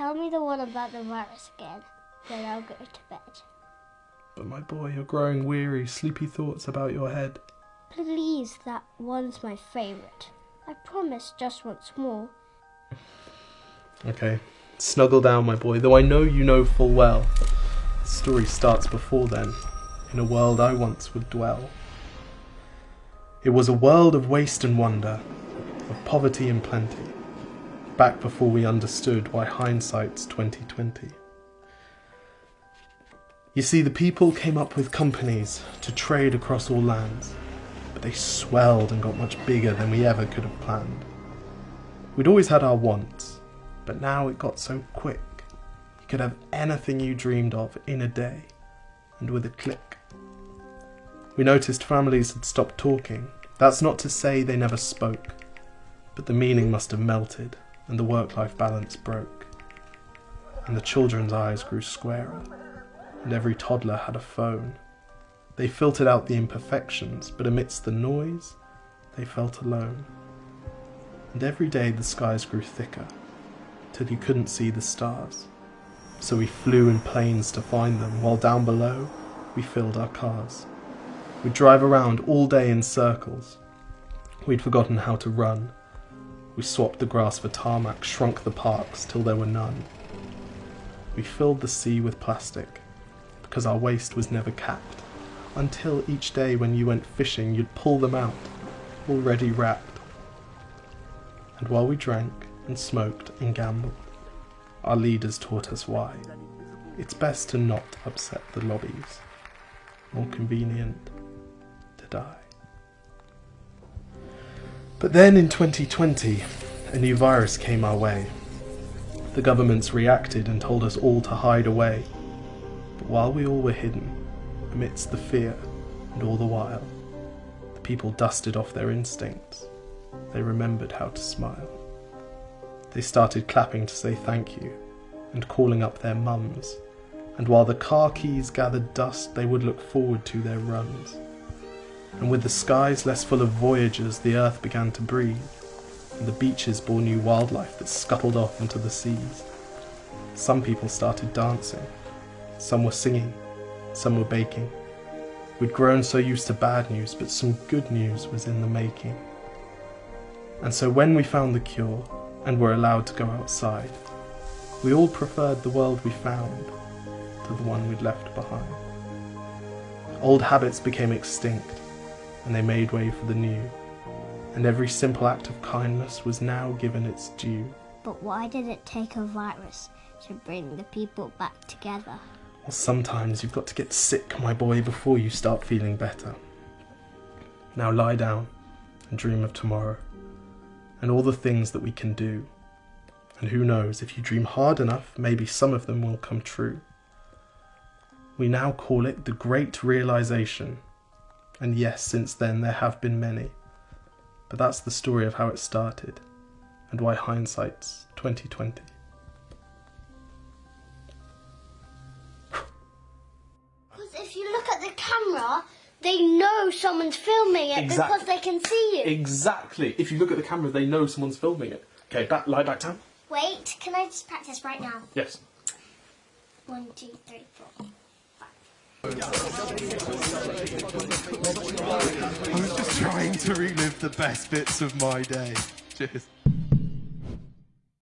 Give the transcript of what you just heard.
Tell me the one about the virus again, then I'll go to bed. But my boy, you're growing weary, sleepy thoughts about your head. Please, that one's my favourite. I promise just once more. Okay, snuggle down, my boy, though I know you know full well. The story starts before then, in a world I once would dwell. It was a world of waste and wonder, of poverty and plenty, back before we understood why hindsight's 2020. You see, the people came up with companies to trade across all lands, but they swelled and got much bigger than we ever could have planned. We'd always had our wants, but now it got so quick. You could have anything you dreamed of in a day, and with a click. We noticed families had stopped talking. That's not to say they never spoke, but the meaning must have melted, and the work life balance broke. And the children's eyes grew squarer and every toddler had a phone. They filtered out the imperfections, but amidst the noise, they felt alone. And every day the skies grew thicker, till you couldn't see the stars. So we flew in planes to find them, while down below we filled our cars. We'd drive around all day in circles. We'd forgotten how to run. We swapped the grass for tarmac, shrunk the parks till there were none. We filled the sea with plastic, because our waste was never capped, until each day when you went fishing you'd pull them out, already wrapped. And while we drank and smoked and gambled, our leaders taught us why. It's best to not upset the lobbies. More convenient to die. But then in 2020, a new virus came our way. The governments reacted and told us all to hide away But while we all were hidden, amidst the fear and all the while, the people dusted off their instincts. They remembered how to smile. They started clapping to say thank you and calling up their mums. And while the car keys gathered dust, they would look forward to their runs. And with the skies less full of voyagers, the earth began to breathe, and the beaches bore new wildlife that scuttled off into the seas. Some people started dancing, some were singing, some were baking. We'd grown so used to bad news, but some good news was in the making. And so when we found the cure and were allowed to go outside, we all preferred the world we found to the one we'd left behind. Old habits became extinct, and they made way for the new, and every simple act of kindness was now given its due. But why did it take a virus to bring the people back together? Well, sometimes you've got to get sick, my boy, before you start feeling better. Now lie down and dream of tomorrow and all the things that we can do. And who knows, if you dream hard enough, maybe some of them will come true. We now call it the Great Realization. And yes, since then there have been many. But that's the story of how it started and why hindsight's 2020. Because if you look at the camera, they know someone's filming it exactly. because they can see you. Exactly. If you look at the camera, they know someone's filming it. Okay, back, lie back down. Wait, can I just practice right now? Yes. One, two, three, four. I was just trying to relive the best bits of my day. Cheers.